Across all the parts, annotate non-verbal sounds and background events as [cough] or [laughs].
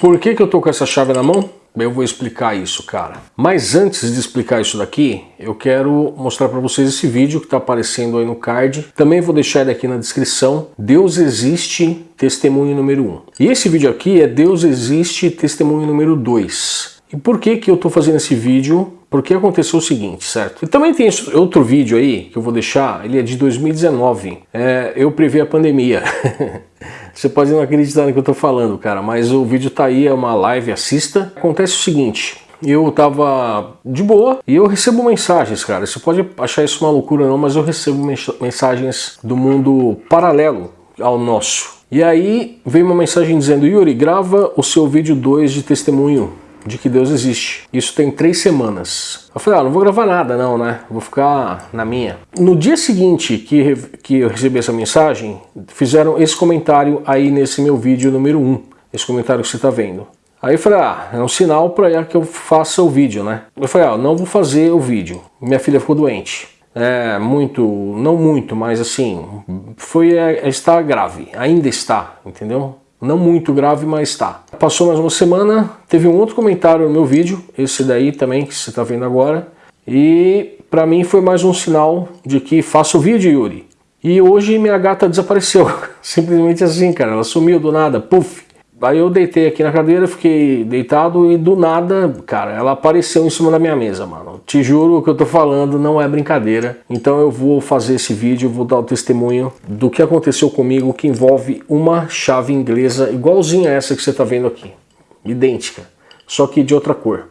Por que, que eu tô com essa chave na mão? Eu vou explicar isso, cara. Mas antes de explicar isso daqui, eu quero mostrar para vocês esse vídeo que está aparecendo aí no card. Também vou deixar ele aqui na descrição. Deus existe, testemunho número 1. Um. E esse vídeo aqui é Deus existe, testemunho número 2. E por que que eu estou fazendo esse vídeo? Porque aconteceu o seguinte, certo? E também tem outro vídeo aí que eu vou deixar, ele é de 2019. É, eu previ a pandemia. [laughs] Você pode não acreditar no que eu tô falando, cara, mas o vídeo tá aí, é uma live, assista. Acontece o seguinte, eu tava de boa e eu recebo mensagens, cara. Você pode achar isso uma loucura não, mas eu recebo mensagens do mundo paralelo ao nosso. E aí veio uma mensagem dizendo, Yuri, grava o seu vídeo 2 de testemunho de que Deus existe. Isso tem três semanas. Eu falei, ah, não vou gravar nada não, né? Vou ficar na minha. No dia seguinte que, que eu recebi essa mensagem, fizeram esse comentário aí nesse meu vídeo número 1. Um, esse comentário que você está vendo. Aí eu falei, ah, é um sinal para que eu faça o vídeo, né? Eu falei, ah, não vou fazer o vídeo. Minha filha ficou doente. É, muito, não muito, mas assim, foi, é, está grave, ainda está, entendeu? Não muito grave, mas está. Passou mais uma semana, teve um outro comentário no meu vídeo, esse daí também que você está vendo agora, e para mim foi mais um sinal de que faço o vídeo, Yuri. E hoje minha gata desapareceu, [laughs] simplesmente assim, cara, ela sumiu do nada, puf. Aí eu deitei aqui na cadeira, fiquei deitado e do nada, cara, ela apareceu em cima da minha mesa, mano. Te juro que eu tô falando não é brincadeira. Então eu vou fazer esse vídeo, vou dar o testemunho do que aconteceu comigo que envolve uma chave inglesa igualzinha a essa que você tá vendo aqui. Idêntica, só que de outra cor.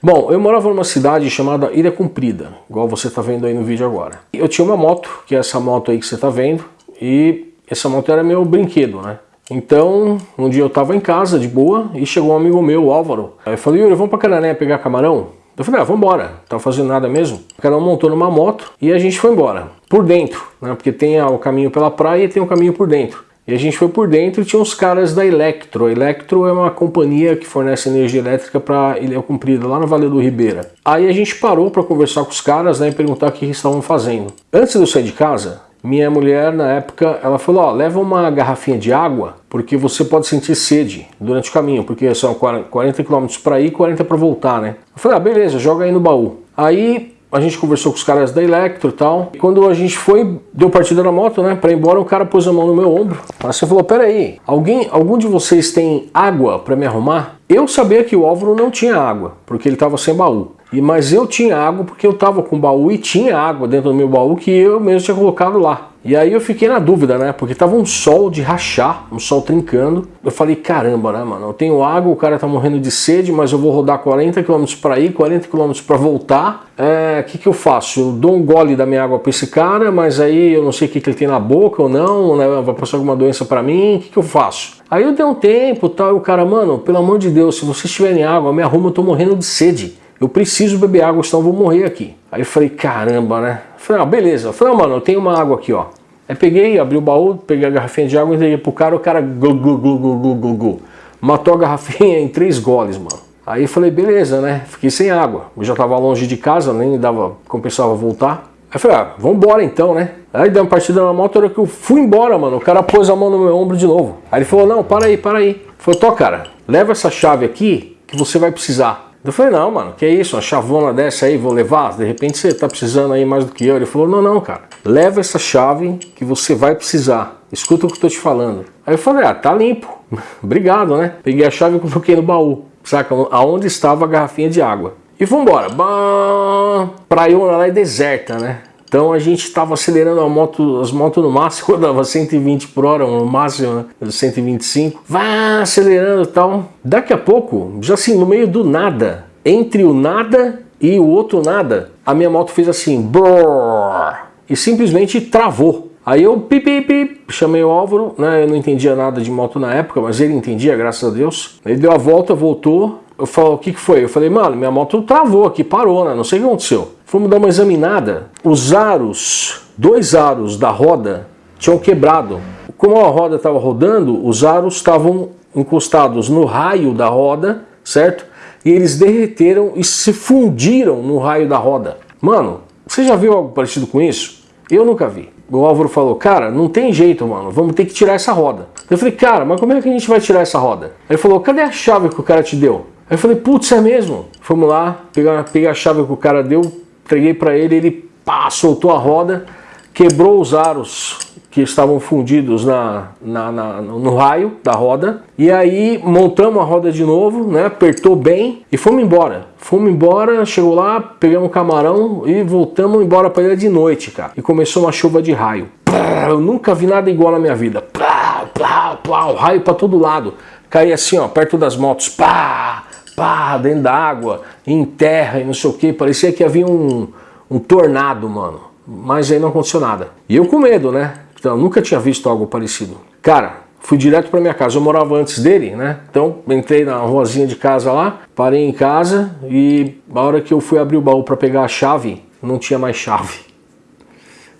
Bom, eu morava numa cidade chamada Ilha Comprida, igual você tá vendo aí no vídeo agora. Eu tinha uma moto, que é essa moto aí que você tá vendo, e essa moto era meu brinquedo, né? Então, um dia eu tava em casa, de boa, e chegou um amigo meu, o Álvaro. Aí eu falei, Yuri, vamos pra Canané pegar camarão? Eu falei, ah, vamos embora, tava fazendo nada mesmo. O cara montou numa moto e a gente foi embora, por dentro, né? Porque tem o caminho pela praia e tem o caminho por dentro. E a gente foi por dentro e tinha uns caras da Electro. A Electro é uma companhia que fornece energia elétrica para Ilha Comprida, lá na Vale do Ribeira. Aí a gente parou para conversar com os caras né, e perguntar o que eles estavam fazendo. Antes de eu sair de casa, minha mulher, na época, ela falou, ó, leva uma garrafinha de água, porque você pode sentir sede durante o caminho, porque são 40 km para ir e 40 para voltar, né? Eu falei, ah, beleza, joga aí no baú. Aí a gente conversou com os caras da Electro e tal. E quando a gente foi, deu partida na moto, né, para ir embora, o cara pôs a mão no meu ombro. Aí você falou, pera aí, alguém, algum de vocês tem água para me arrumar? Eu sabia que o Álvaro não tinha água, porque ele estava sem baú. E, mas eu tinha água porque eu estava com baú e tinha água dentro do meu baú que eu mesmo tinha colocado lá. E aí eu fiquei na dúvida, né? Porque tava um sol de rachar, um sol trincando. Eu falei, caramba, né, mano? Eu tenho água, o cara tá morrendo de sede, mas eu vou rodar 40 km para ir, 40 km para voltar. O é, que que eu faço? Eu dou um gole da minha água para esse cara, mas aí eu não sei o que, que ele tem na boca ou não, né? Vai passar alguma doença para mim, o que que eu faço? Aí eu dei um tempo tal, e o cara, mano, pelo amor de Deus, se vocês tiverem água, me arruma, eu tô morrendo de sede. Eu preciso beber água, senão eu vou morrer aqui. Aí eu falei, caramba, né? falei, ah, beleza. Eu falei, ah, mano, eu tenho uma água aqui, ó. Aí peguei, abri o baú, peguei a garrafinha de água, entreguei pro cara, o cara glu, glu, glu, glu, glu, glu. matou a garrafinha em três goles, mano. Aí eu falei, beleza, né? Fiquei sem água. Eu já tava longe de casa, nem dava, compensava voltar. Aí eu falei, ah, vambora então, né? Aí deu uma partida na moto, hora que eu fui embora, mano, o cara pôs a mão no meu ombro de novo. Aí ele falou, não, para aí, para aí. Falou, tô, cara, leva essa chave aqui que você vai precisar. Eu falei, não, mano, que isso, uma chavona dessa aí, vou levar? De repente você tá precisando aí mais do que eu. Ele falou, não, não, cara, leva essa chave que você vai precisar. Escuta o que eu tô te falando. Aí eu falei, ah, tá limpo. [laughs] Obrigado, né? Peguei a chave e coloquei no baú. Saca? Aonde estava a garrafinha de água. E vambora. Bah, praiona lá é deserta, né? Então a gente estava acelerando a moto, as motos no máximo, [laughs] dava 120 por hora, no máximo, né? 125. Vai acelerando e tal. Daqui a pouco, já assim, no meio do nada, entre o nada e o outro nada, a minha moto fez assim, brrr, e simplesmente travou. Aí eu pipi, pipi, chamei o Álvaro, né? Eu não entendia nada de moto na época, mas ele entendia, graças a Deus. Ele deu a volta, voltou. Eu o que, que foi? Eu falei, mano, minha moto travou aqui, parou, né? Não sei o que aconteceu. Fomos dar uma examinada, os aros, dois aros da roda tinham quebrado. Como a roda estava rodando, os aros estavam encostados no raio da roda, certo? E eles derreteram e se fundiram no raio da roda. Mano, você já viu algo parecido com isso? Eu nunca vi. o Álvaro falou, cara, não tem jeito, mano, vamos ter que tirar essa roda. Eu falei, cara, mas como é que a gente vai tirar essa roda? Ele falou, cadê a chave que o cara te deu? Aí eu falei, putz, é mesmo? Fomos lá, pegar, peguei a chave que o cara deu, entreguei para ele, ele pá, soltou a roda, quebrou os aros que estavam fundidos na, na, na, no raio da roda. E aí montamos a roda de novo, né? apertou bem e fomos embora. Fomos embora, chegou lá, pegamos um camarão e voltamos embora para ilha de noite, cara. E começou uma chuva de raio. Eu nunca vi nada igual na minha vida. Plá, plá, plá, o raio para todo lado. Caía assim, ó, perto das motos. Pá, pá, dentro da água, em terra e não sei o que. Parecia que havia um, um tornado, mano. Mas aí não aconteceu nada. E eu com medo, né? Então, nunca tinha visto algo parecido. Cara, fui direto para minha casa. Eu morava antes dele, né? Então, entrei na ruazinha de casa lá, parei em casa e a hora que eu fui abrir o baú para pegar a chave, não tinha mais chave.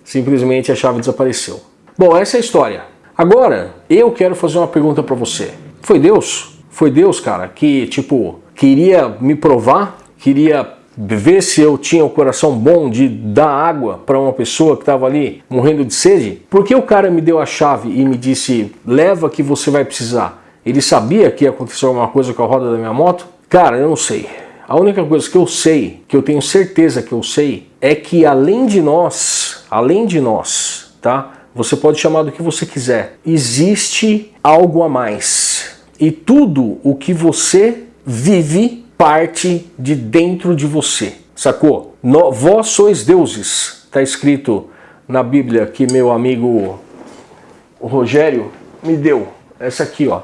Simplesmente a chave desapareceu. Bom, essa é a história. Agora, eu quero fazer uma pergunta para você. Foi Deus? Foi Deus, cara, que, tipo, queria me provar, queria ver se eu tinha o coração bom de dar água para uma pessoa que estava ali morrendo de sede? Porque o cara me deu a chave e me disse, leva que você vai precisar. Ele sabia que ia acontecer alguma coisa com a roda da minha moto? Cara, eu não sei. A única coisa que eu sei, que eu tenho certeza que eu sei, é que além de nós, além de nós, tá? Você pode chamar do que você quiser. Existe algo a mais. E tudo o que você vive parte de dentro de você, sacou? No, vós sois deuses, está escrito na Bíblia que meu amigo Rogério me deu. Essa aqui, ó.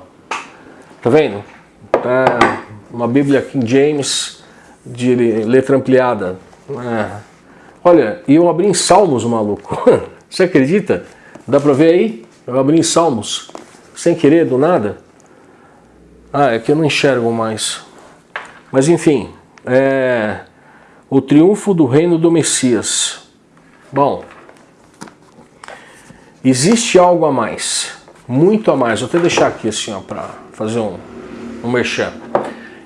Tá vendo? É uma Bíblia King James de letra ampliada. É. Olha, e eu abri em Salmos, maluco. [laughs] Você acredita? Dá pra ver aí? Eu abri em Salmos, sem querer, do nada. Ah, é que eu não enxergo mais. Mas enfim, é, o triunfo do reino do Messias. Bom, existe algo a mais, muito a mais. Vou até deixar aqui assim para fazer um, um merchan.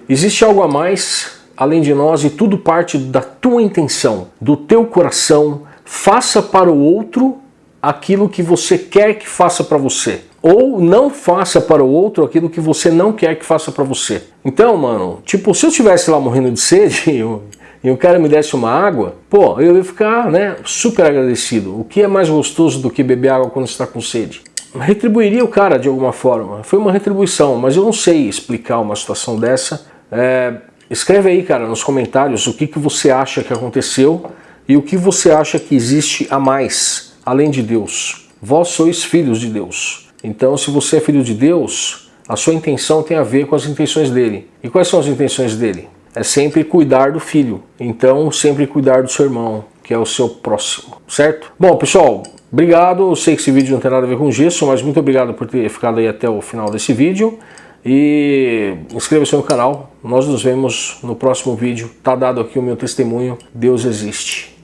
Existe algo a mais além de nós e tudo parte da tua intenção, do teu coração. Faça para o outro aquilo que você quer que faça para você ou não faça para o outro aquilo que você não quer que faça para você. Então, mano, tipo, se eu estivesse lá morrendo de sede [laughs] e o cara me desse uma água, pô, eu ia ficar, né, super agradecido. O que é mais gostoso do que beber água quando está com sede? Retribuiria o cara de alguma forma. Foi uma retribuição, mas eu não sei explicar uma situação dessa. É, escreve aí, cara, nos comentários o que, que você acha que aconteceu e o que você acha que existe a mais, além de Deus. Vós sois filhos de Deus. Então, se você é filho de Deus, a sua intenção tem a ver com as intenções dele. E quais são as intenções dele? É sempre cuidar do filho. Então, sempre cuidar do seu irmão, que é o seu próximo, certo? Bom, pessoal, obrigado. Eu sei que esse vídeo não tem nada a ver com gesso, mas muito obrigado por ter ficado aí até o final desse vídeo. E inscreva-se no canal. Nós nos vemos no próximo vídeo. Tá dado aqui o meu testemunho. Deus existe.